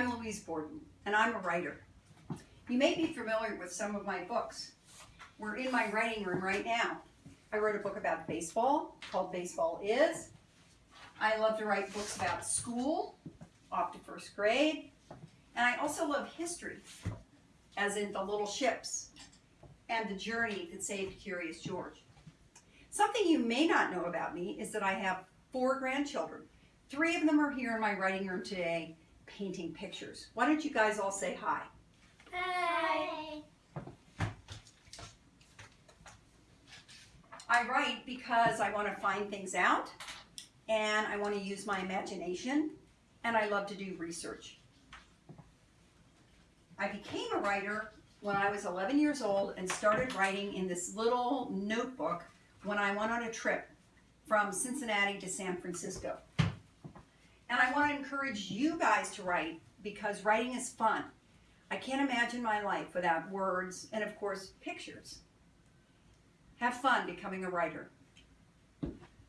I'm Louise Borden, and I'm a writer. You may be familiar with some of my books. We're in my writing room right now. I wrote a book about baseball called Baseball Is. I love to write books about school, off to first grade. And I also love history, as in the little ships and the journey that saved Curious George. Something you may not know about me is that I have four grandchildren. Three of them are here in my writing room today painting pictures. Why don't you guys all say hi? Hi. I write because I want to find things out and I want to use my imagination and I love to do research. I became a writer when I was 11 years old and started writing in this little notebook when I went on a trip from Cincinnati to San Francisco. And I want to encourage you guys to write because writing is fun. I can't imagine my life without words and, of course, pictures. Have fun becoming a writer.